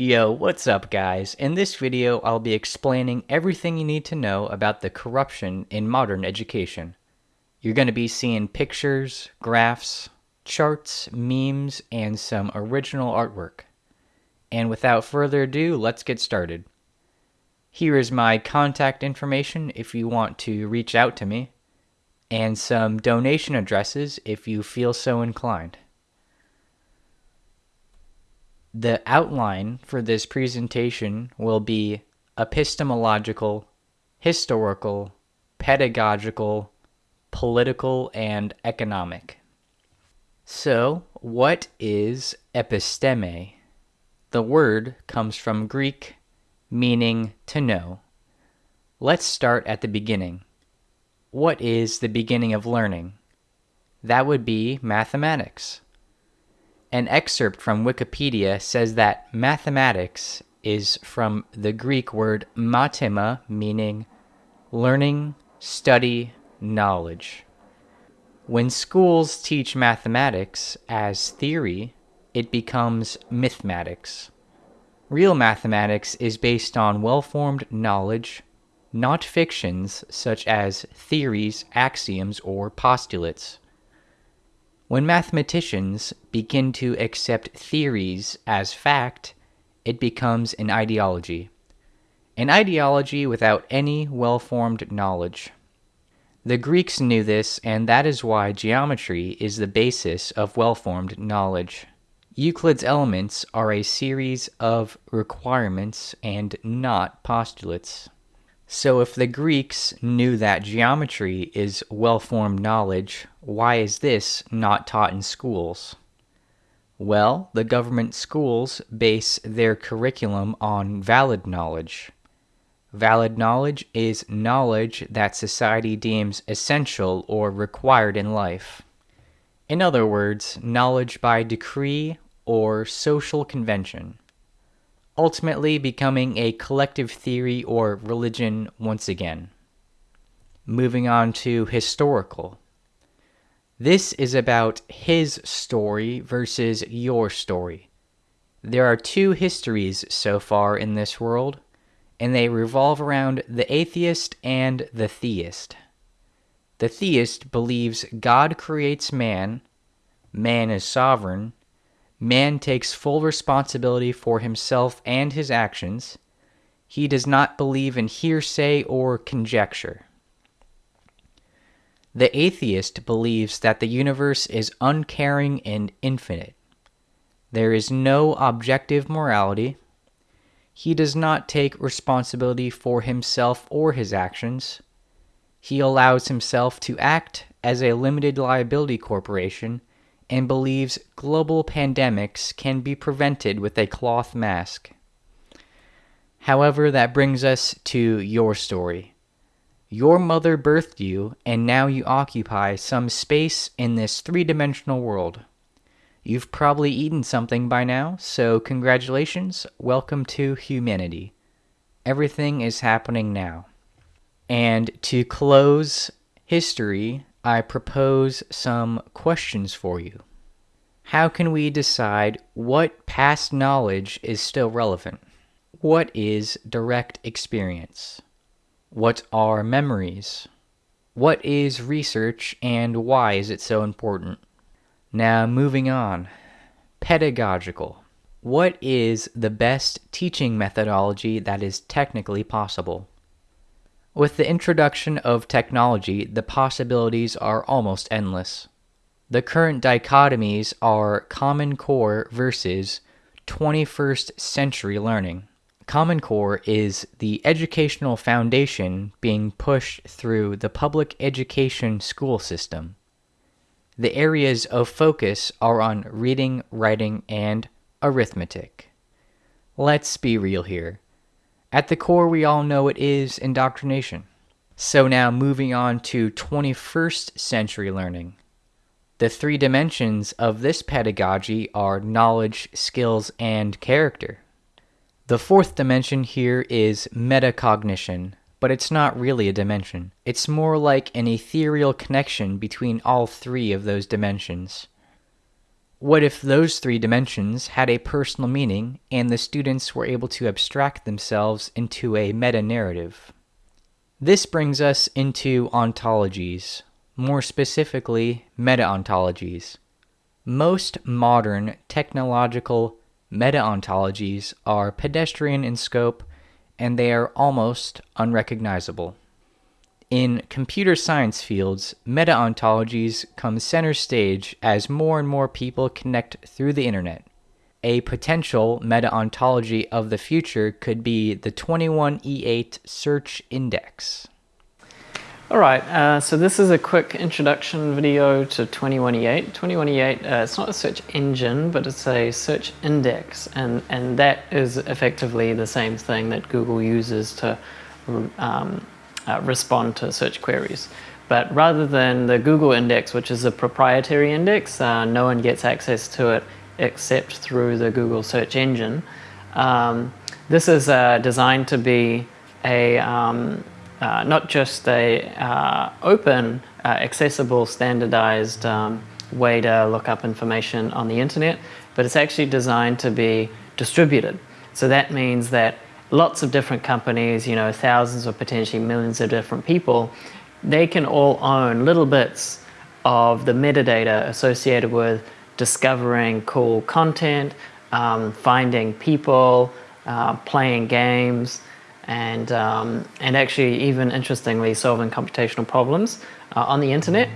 Yo, what's up guys? In this video, I'll be explaining everything you need to know about the corruption in modern education. You're going to be seeing pictures, graphs, charts, memes, and some original artwork. And without further ado, let's get started. Here is my contact information if you want to reach out to me, and some donation addresses if you feel so inclined. The outline for this presentation will be epistemological, historical, pedagogical, political, and economic. So, what is episteme? The word comes from Greek meaning to know. Let's start at the beginning. What is the beginning of learning? That would be mathematics. An excerpt from Wikipedia says that mathematics is from the Greek word mathema, meaning learning, study, knowledge. When schools teach mathematics as theory, it becomes mathematics. Real mathematics is based on well formed knowledge, not fictions such as theories, axioms, or postulates. When mathematicians begin to accept theories as fact, it becomes an ideology. An ideology without any well formed knowledge. The Greeks knew this, and that is why geometry is the basis of well formed knowledge. Euclid's elements are a series of requirements and not postulates. So, if the Greeks knew that geometry is well formed knowledge, why is this not taught in schools? Well, the government schools base their curriculum on valid knowledge. Valid knowledge is knowledge that society deems essential or required in life. In other words, knowledge by decree or social convention ultimately becoming a collective theory or religion once again. Moving on to historical. This is about his story versus your story. There are two histories so far in this world, and they revolve around the atheist and the theist. The theist believes God creates man, man is sovereign, Man takes full responsibility for himself and his actions. He does not believe in hearsay or conjecture. The atheist believes that the universe is uncaring and infinite. There is no objective morality. He does not take responsibility for himself or his actions. He allows himself to act as a limited liability corporation and believes global pandemics can be prevented with a cloth mask. However, that brings us to your story. Your mother birthed you, and now you occupy some space in this three dimensional world. You've probably eaten something by now, so congratulations, welcome to humanity. Everything is happening now. And to close history, I propose some questions for you. How can we decide what past knowledge is still relevant? What is direct experience? What are memories? What is research and why is it so important? Now, moving on. Pedagogical. What is the best teaching methodology that is technically possible? With the introduction of technology, the possibilities are almost endless. The current dichotomies are Common Core versus 21st century learning. Common Core is the educational foundation being pushed through the public education school system. The areas of focus are on reading, writing, and arithmetic. Let's be real here. At the core, we all know it is indoctrination. So now moving on to 21st century learning. The three dimensions of this pedagogy are knowledge, skills, and character. The fourth dimension here is metacognition, but it's not really a dimension. It's more like an ethereal connection between all three of those dimensions. What if those three dimensions had a personal meaning and the students were able to abstract themselves into a meta narrative? This brings us into ontologies, more specifically, meta ontologies. Most modern technological meta ontologies are pedestrian in scope and they are almost unrecognizable. In computer science fields, meta ontologies come center stage as more and more people connect through the internet. A potential meta ontology of the future could be the 21E8 search index. All right, uh, so this is a quick introduction video to 21E8. 21E8, uh, it's not a search engine, but it's a search index, and, and that is effectively the same thing that Google uses to um, uh, respond to search queries. But rather than the Google index, which is a proprietary index, uh, no one gets access to it except through the Google search engine. Um, this is uh, designed to be a um, uh, not just a uh, open, uh, accessible, standardized um, way to look up information on the internet, but it's actually designed to be distributed. So that means that lots of different companies, you know, thousands or potentially millions of different people, they can all own little bits of the metadata associated with discovering cool content, um, finding people, uh, playing games, and, um, and actually even interestingly solving computational problems uh, on the internet.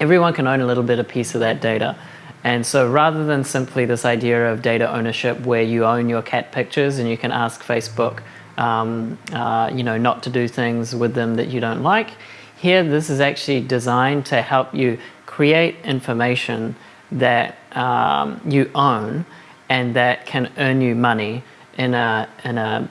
Everyone can own a little bit of piece of that data. And so rather than simply this idea of data ownership where you own your cat pictures and you can ask Facebook um, uh, you know, not to do things with them that you don't like, here this is actually designed to help you create information that um, you own and that can earn you money in a, in a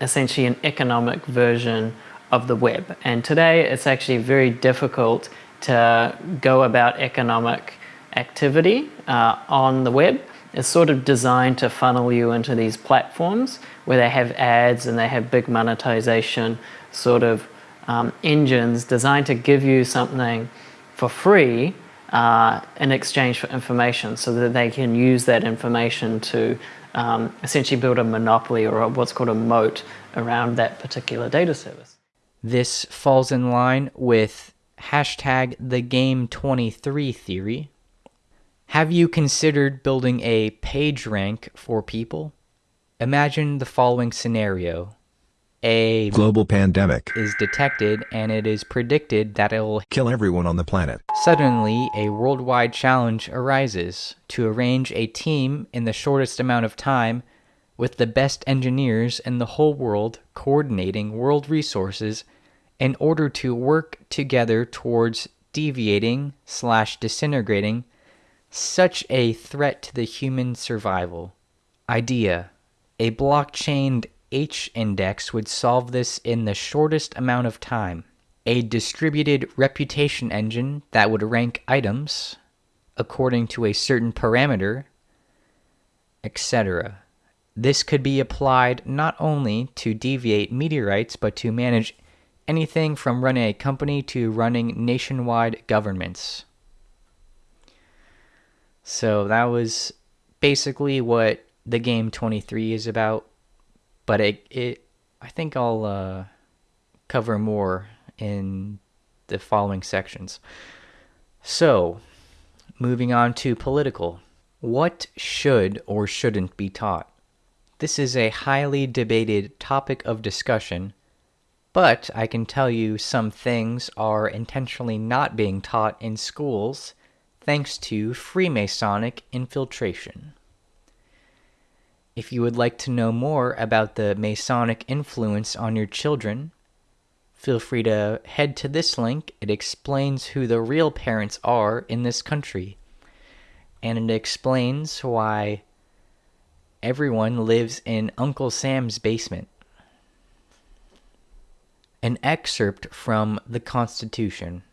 essentially an economic version of the web. And today it's actually very difficult to go about economic activity uh, on the web. is sort of designed to funnel you into these platforms where they have ads and they have big monetization sort of um, engines designed to give you something for free uh, in exchange for information so that they can use that information to um, essentially build a monopoly or a, what's called a moat around that particular data service. This falls in line with hashtag the game 23 theory. Have you considered building a page rank for people? Imagine the following scenario a global pandemic is detected and it is predicted that it will kill everyone on the planet. Suddenly, a worldwide challenge arises to arrange a team in the shortest amount of time with the best engineers in the whole world coordinating world resources in order to work together towards deviating slash disintegrating such a threat to the human survival. Idea. A blockchain H index would solve this in the shortest amount of time. A distributed reputation engine that would rank items according to a certain parameter, etc. This could be applied not only to deviate meteorites, but to manage anything from running a company to running nationwide governments. So that was basically what the game 23 is about but it it I think I'll uh, cover more in the following sections. So, moving on to political. What should or shouldn't be taught? This is a highly debated topic of discussion, but I can tell you some things are intentionally not being taught in schools thanks to Freemasonic infiltration. If you would like to know more about the Masonic influence on your children, feel free to head to this link. It explains who the real parents are in this country, and it explains why everyone lives in Uncle Sam's basement. An excerpt from the Constitution,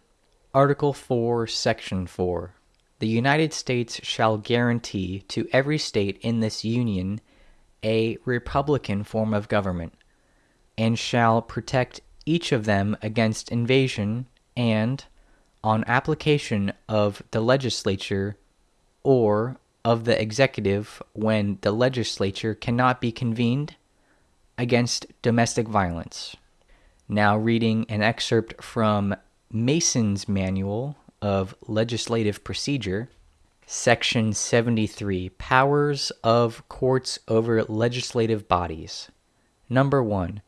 Article 4, Section 4. The United States shall guarantee to every state in this Union a republican form of government, and shall protect each of them against invasion and, on application of the legislature or of the executive when the legislature cannot be convened against domestic violence. Now, reading an excerpt from Mason's Manual of Legislative Procedure, Section 73 Powers of Courts over Legislative Bodies. Number 1.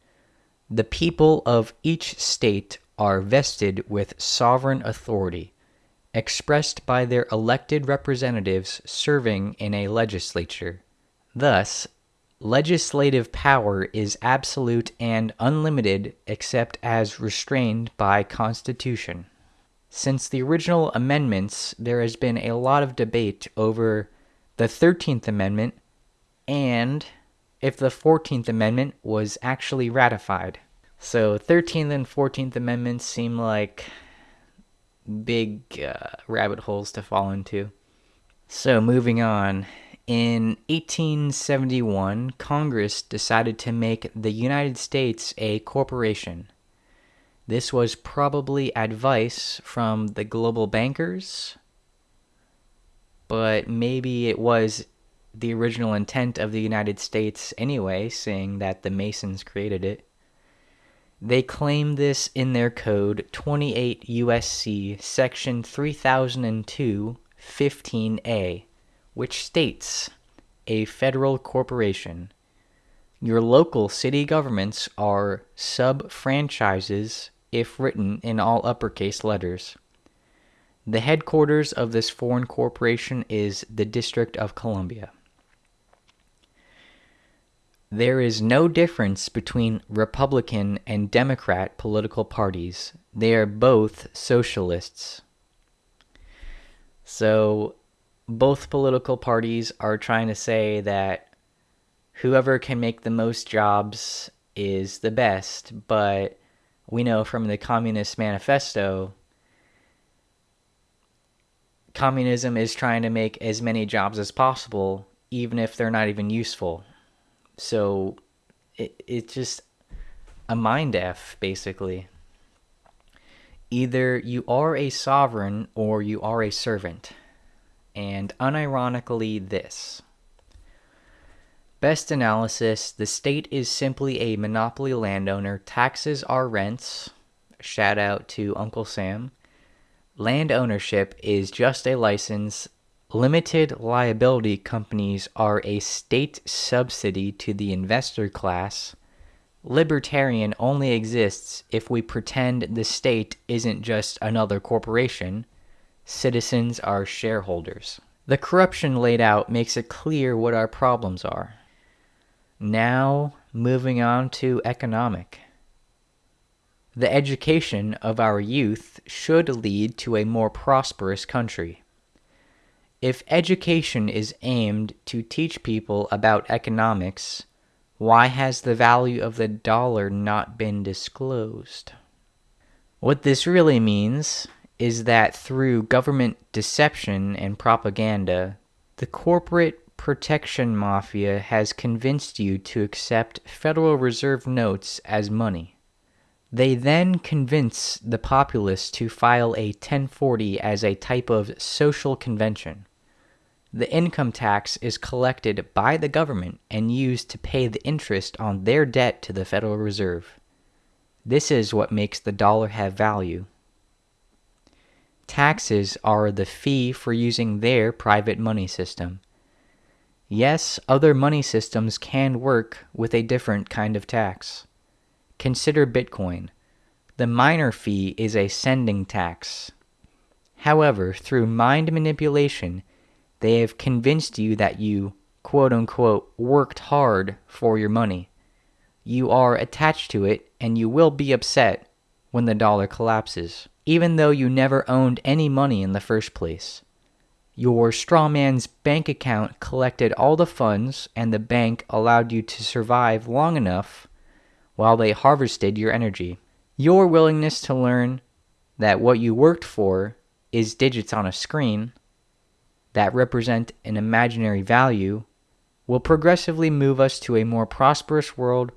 The people of each state are vested with sovereign authority, expressed by their elected representatives serving in a legislature. Thus, legislative power is absolute and unlimited except as restrained by Constitution. Since the original amendments, there has been a lot of debate over the 13th Amendment and if the 14th Amendment was actually ratified. So, 13th and 14th Amendments seem like big uh, rabbit holes to fall into. So, moving on. In 1871, Congress decided to make the United States a corporation. This was probably advice from the global bankers, but maybe it was the original intent of the United States anyway, seeing that the Masons created it. They claim this in their code 28 USC section 3002 15A, which states a federal corporation. Your local city governments are sub franchises if written in all uppercase letters. The headquarters of this foreign corporation is the District of Columbia. There is no difference between Republican and Democrat political parties. They are both socialists. So, both political parties are trying to say that whoever can make the most jobs is the best, but we know from the Communist Manifesto communism is trying to make as many jobs as possible, even if they're not even useful. So it, it's just a mind F, basically. Either you are a sovereign or you are a servant. And unironically, this. Best analysis the state is simply a monopoly landowner. Taxes are rents. Shout out to Uncle Sam. Land ownership is just a license Limited liability companies are a state subsidy to the investor class. Libertarian only exists if we pretend the state isn't just another corporation. Citizens are shareholders. The corruption laid out makes it clear what our problems are. Now, moving on to economic. The education of our youth should lead to a more prosperous country. If education is aimed to teach people about economics, why has the value of the dollar not been disclosed? What this really means is that through government deception and propaganda, the corporate protection mafia has convinced you to accept Federal Reserve notes as money. They then convince the populace to file a 1040 as a type of social convention. The income tax is collected by the government and used to pay the interest on their debt to the Federal Reserve. This is what makes the dollar have value. Taxes are the fee for using their private money system. Yes, other money systems can work with a different kind of tax. Consider Bitcoin. The miner fee is a sending tax. However, through mind manipulation, they have convinced you that you, quote unquote, worked hard for your money. You are attached to it and you will be upset when the dollar collapses, even though you never owned any money in the first place. Your strawman's bank account collected all the funds and the bank allowed you to survive long enough while they harvested your energy. Your willingness to learn that what you worked for is digits on a screen that represent an imaginary value will progressively move us to a more prosperous world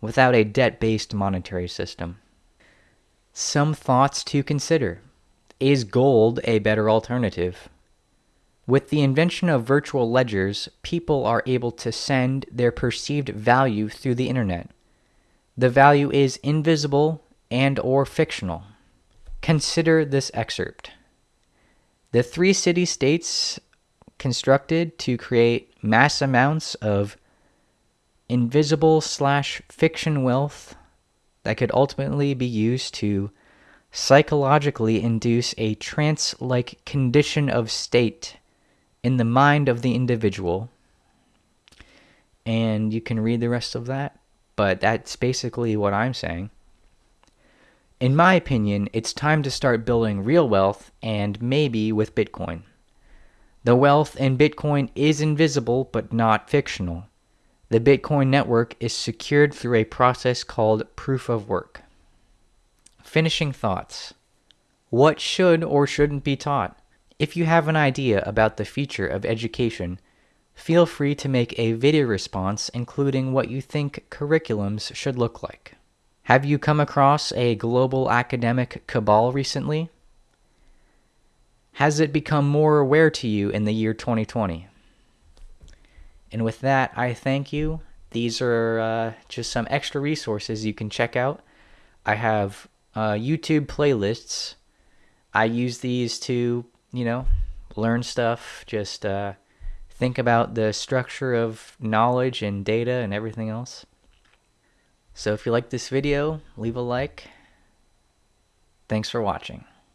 without a debt based monetary system. Some thoughts to consider. Is gold a better alternative? With the invention of virtual ledgers, people are able to send their perceived value through the internet. The value is invisible and or fictional. Consider this excerpt. The three city states constructed to create mass amounts of invisible slash fiction wealth that could ultimately be used to psychologically induce a trance like condition of state in the mind of the individual. And you can read the rest of that, but that's basically what I'm saying. In my opinion, it's time to start building real wealth and maybe with Bitcoin. The wealth in Bitcoin is invisible but not fictional. The Bitcoin network is secured through a process called proof of work. Finishing thoughts. What should or shouldn't be taught? If you have an idea about the future of education, feel free to make a video response including what you think curriculums should look like. Have you come across a global academic cabal recently? Has it become more aware to you in the year 2020? And with that, I thank you. These are uh, just some extra resources you can check out. I have uh, YouTube playlists. I use these to, you know, learn stuff, just uh, think about the structure of knowledge and data and everything else. So if you like this video, leave a like. Thanks for watching.